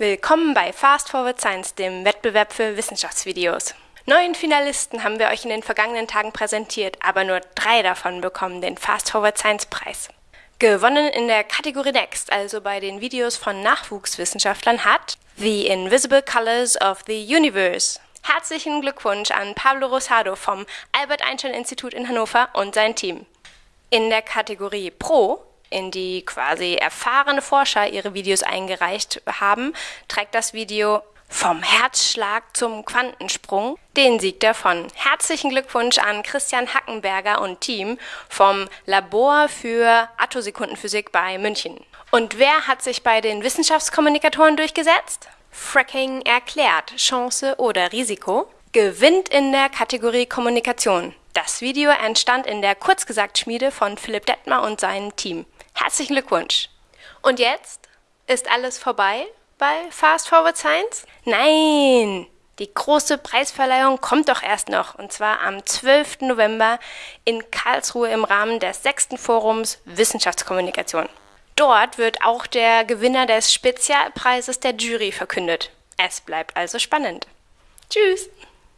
Willkommen bei Fast Forward Science, dem Wettbewerb für Wissenschaftsvideos. Neun Finalisten haben wir euch in den vergangenen Tagen präsentiert, aber nur drei davon bekommen den Fast Forward Science Preis. Gewonnen in der Kategorie Next, also bei den Videos von Nachwuchswissenschaftlern, hat The Invisible Colors of the Universe. Herzlichen Glückwunsch an Pablo Rosado vom Albert Einstein Institut in Hannover und sein Team. In der Kategorie Pro in die quasi erfahrene Forscher ihre Videos eingereicht haben, trägt das Video vom Herzschlag zum Quantensprung den Sieg davon. Herzlichen Glückwunsch an Christian Hackenberger und Team vom Labor für Attosekundenphysik bei München. Und wer hat sich bei den Wissenschaftskommunikatoren durchgesetzt? Fracking erklärt, Chance oder Risiko? Gewinnt in der Kategorie Kommunikation. Das Video entstand in der Kurzgesagt-Schmiede von Philipp Detmer und seinem Team. Herzlichen Glückwunsch. Und jetzt ist alles vorbei bei Fast Forward Science? Nein! Die große Preisverleihung kommt doch erst noch, und zwar am 12. November in Karlsruhe im Rahmen des sechsten Forums Wissenschaftskommunikation. Dort wird auch der Gewinner des Spezialpreises der Jury verkündet. Es bleibt also spannend. Tschüss!